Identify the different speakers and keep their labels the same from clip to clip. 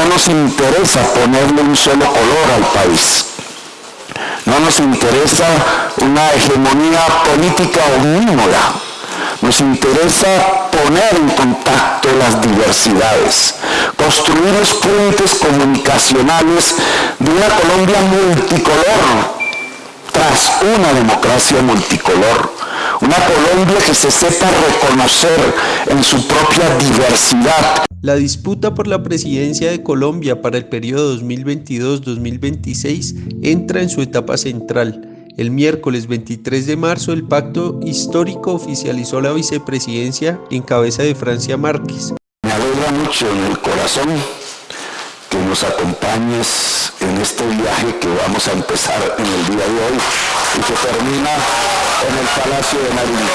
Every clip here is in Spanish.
Speaker 1: no nos interesa ponerle un solo color al país. No nos interesa una hegemonía política omnímoda. Nos interesa poner en contacto las diversidades, construir los puentes comunicacionales de una Colombia multicolor tras una democracia multicolor, una Colombia que se sepa reconocer en su propia diversidad.
Speaker 2: La disputa por la presidencia de Colombia para el periodo 2022-2026 entra en su etapa central. El miércoles 23 de marzo el pacto histórico oficializó la vicepresidencia en cabeza de Francia Márquez.
Speaker 1: Me alegra mucho en el corazón que nos acompañes en este viaje que vamos a empezar en el día de hoy y que termina en el Palacio de Nariño.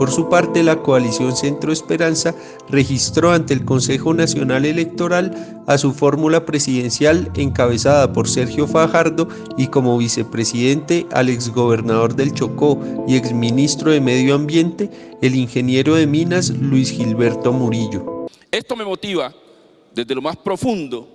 Speaker 2: Por su parte, la coalición Centro Esperanza registró ante el Consejo Nacional Electoral a su fórmula presidencial encabezada por Sergio Fajardo y como vicepresidente al exgobernador del Chocó y exministro de Medio Ambiente, el ingeniero de Minas Luis Gilberto Murillo.
Speaker 3: Esto me motiva desde lo más profundo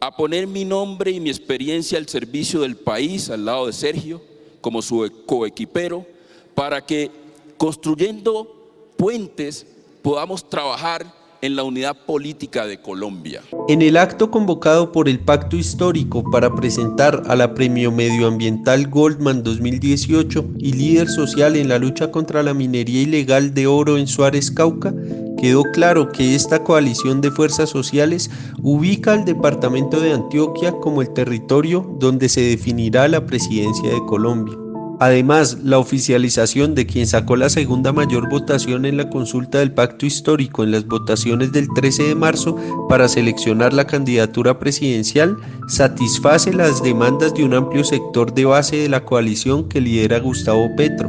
Speaker 3: a poner mi nombre y mi experiencia al servicio del país al lado de Sergio como su coequipero para que construyendo puentes podamos trabajar en la unidad política de Colombia.
Speaker 2: En el acto convocado por el Pacto Histórico para presentar a la Premio Medioambiental Goldman 2018 y líder social en la lucha contra la minería ilegal de oro en Suárez, Cauca, quedó claro que esta coalición de fuerzas sociales ubica al departamento de Antioquia como el territorio donde se definirá la presidencia de Colombia. Además, la oficialización de quien sacó la segunda mayor votación en la consulta del pacto histórico en las votaciones del 13 de marzo para seleccionar la candidatura presidencial satisface las demandas de un amplio sector de base de la coalición que lidera Gustavo Petro,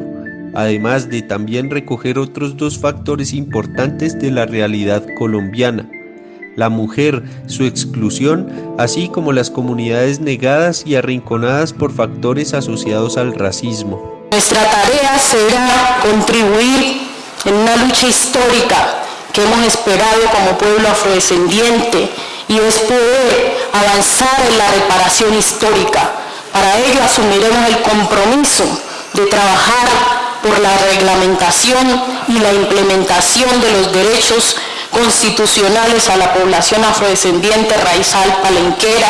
Speaker 2: además de también recoger otros dos factores importantes de la realidad colombiana la mujer, su exclusión, así como las comunidades negadas y arrinconadas por factores asociados al racismo.
Speaker 4: Nuestra tarea será contribuir en una lucha histórica que hemos esperado como pueblo afrodescendiente y es poder avanzar en la reparación histórica. Para ello asumiremos el compromiso de trabajar por la reglamentación y la implementación de los derechos constitucionales a la población afrodescendiente raizal palenquera,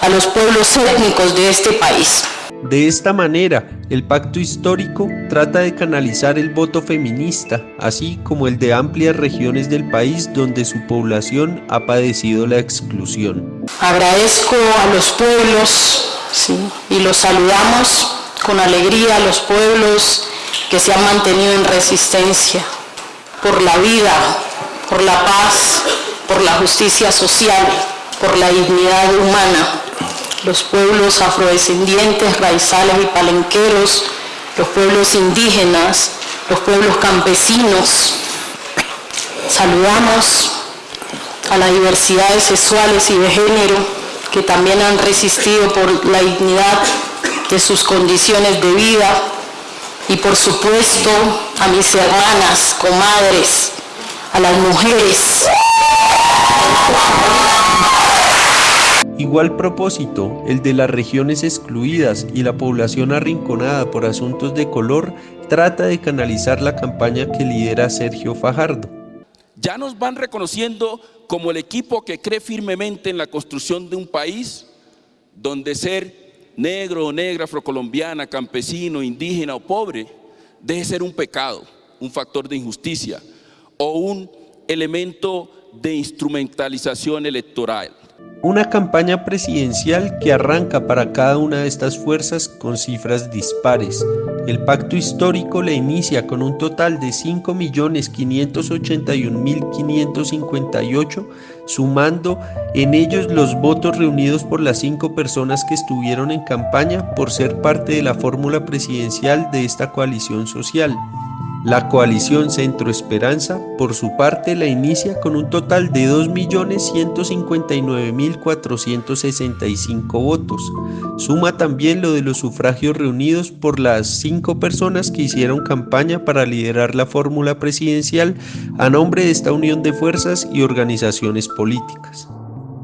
Speaker 4: a los pueblos étnicos de este país.
Speaker 2: De esta manera, el pacto histórico trata de canalizar el voto feminista, así como el de amplias regiones del país donde su población ha padecido la exclusión.
Speaker 4: Agradezco a los pueblos y los saludamos con alegría a los pueblos que se han mantenido en resistencia por la vida, por la paz, por la justicia social, por la dignidad humana. Los pueblos afrodescendientes, raizales y palenqueros, los pueblos indígenas, los pueblos campesinos. Saludamos a las diversidades sexuales y de género que también han resistido por la dignidad de sus condiciones de vida y por supuesto a mis hermanas, comadres, a las mujeres.
Speaker 2: Igual propósito, el de las regiones excluidas y la población arrinconada por asuntos de color, trata de canalizar la campaña que lidera Sergio Fajardo.
Speaker 3: Ya nos van reconociendo como el equipo que cree firmemente en la construcción de un país donde ser negro o negra, afrocolombiana, campesino, indígena o pobre, deje ser un pecado, un factor de injusticia, o un elemento de instrumentalización electoral.
Speaker 2: Una campaña presidencial que arranca para cada una de estas fuerzas con cifras dispares. El pacto histórico le inicia con un total de 5.581.558, sumando en ellos los votos reunidos por las cinco personas que estuvieron en campaña por ser parte de la fórmula presidencial de esta coalición social. La coalición Centro Esperanza, por su parte, la inicia con un total de 2.159.465 votos. Suma también lo de los sufragios reunidos por las cinco personas que hicieron campaña para liderar la fórmula presidencial a nombre de esta unión de fuerzas y organizaciones políticas.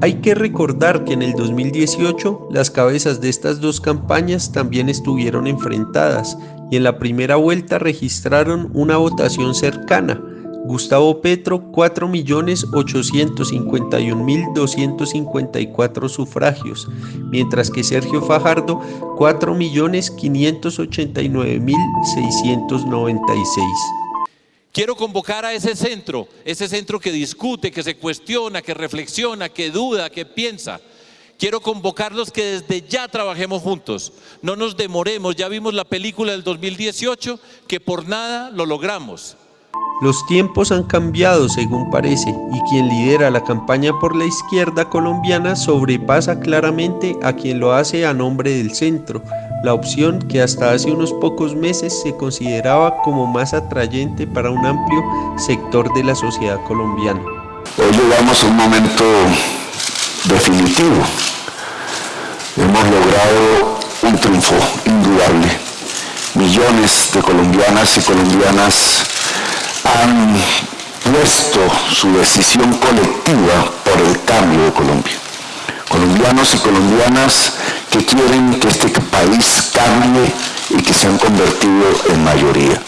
Speaker 2: Hay que recordar que en el 2018 las cabezas de estas dos campañas también estuvieron enfrentadas y en la primera vuelta registraron una votación cercana. Gustavo Petro 4.851.254 sufragios, mientras que Sergio Fajardo 4.589.696.
Speaker 5: Quiero convocar a ese centro, ese centro que discute, que se cuestiona, que reflexiona, que duda, que piensa. Quiero convocarlos que desde ya trabajemos juntos, no nos demoremos, ya vimos la película del 2018, que por nada lo logramos.
Speaker 2: Los tiempos han cambiado según parece y quien lidera la campaña por la izquierda colombiana sobrepasa claramente a quien lo hace a nombre del centro, la opción que hasta hace unos pocos meses se consideraba como más atrayente para un amplio sector de la sociedad colombiana.
Speaker 1: Hoy llegamos a un momento definitivo. Hemos logrado un triunfo indudable. Millones de colombianas y colombianas han puesto su decisión colectiva por el cambio de Colombia. Colombianos y colombianas que quieren que este país cambie y que se han convertido en mayoría.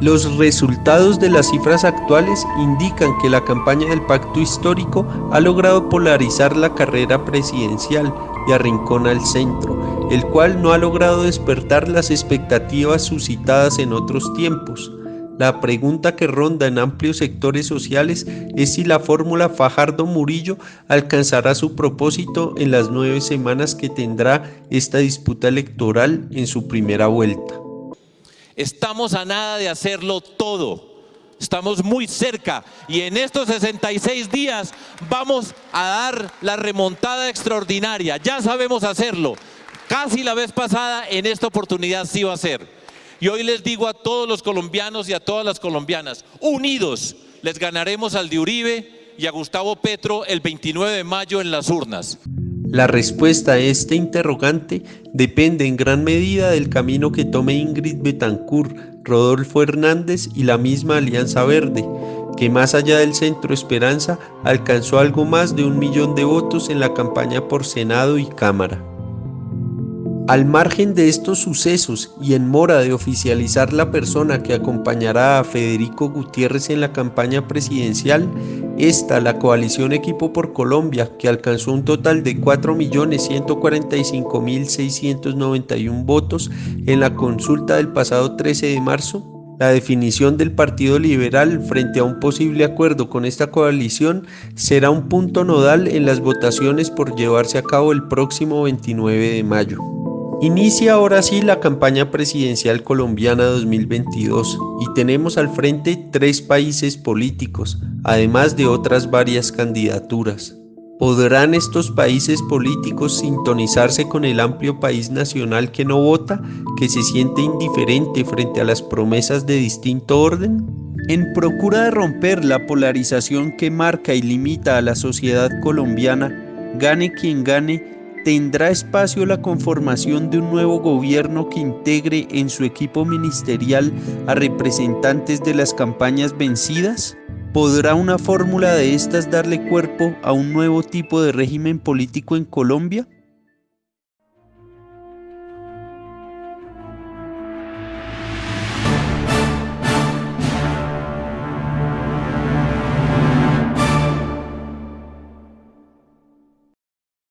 Speaker 2: Los resultados de las cifras actuales indican que la campaña del pacto histórico ha logrado polarizar la carrera presidencial y arrincona al centro, el cual no ha logrado despertar las expectativas suscitadas en otros tiempos. La pregunta que ronda en amplios sectores sociales es si la fórmula Fajardo-Murillo alcanzará su propósito en las nueve semanas que tendrá esta disputa electoral en su primera vuelta.
Speaker 5: Estamos a nada de hacerlo todo. Estamos muy cerca y en estos 66 días vamos a dar la remontada extraordinaria. Ya sabemos hacerlo. Casi la vez pasada, en esta oportunidad sí va a ser. Y hoy les digo a todos los colombianos y a todas las colombianas, unidos les ganaremos al de Uribe y a Gustavo Petro el 29 de mayo en las urnas.
Speaker 2: La respuesta a este interrogante depende en gran medida del camino que tome Ingrid Betancourt, Rodolfo Hernández y la misma Alianza Verde, que más allá del Centro Esperanza alcanzó algo más de un millón de votos en la campaña por Senado y Cámara. Al margen de estos sucesos y en mora de oficializar la persona que acompañará a Federico Gutiérrez en la campaña presidencial, esta, la coalición Equipo por Colombia, que alcanzó un total de 4.145.691 votos en la consulta del pasado 13 de marzo, la definición del Partido Liberal frente a un posible acuerdo con esta coalición será un punto nodal en las votaciones por llevarse a cabo el próximo 29 de mayo. Inicia ahora sí la campaña presidencial colombiana 2022 y tenemos al frente tres países políticos, además de otras varias candidaturas. ¿Podrán estos países políticos sintonizarse con el amplio país nacional que no vota, que se siente indiferente frente a las promesas de distinto orden? En procura de romper la polarización que marca y limita a la sociedad colombiana, gane quien gane, ¿Tendrá espacio la conformación de un nuevo gobierno que integre en su equipo ministerial a representantes de las campañas vencidas? ¿Podrá una fórmula de estas darle cuerpo a un nuevo tipo de régimen político en Colombia?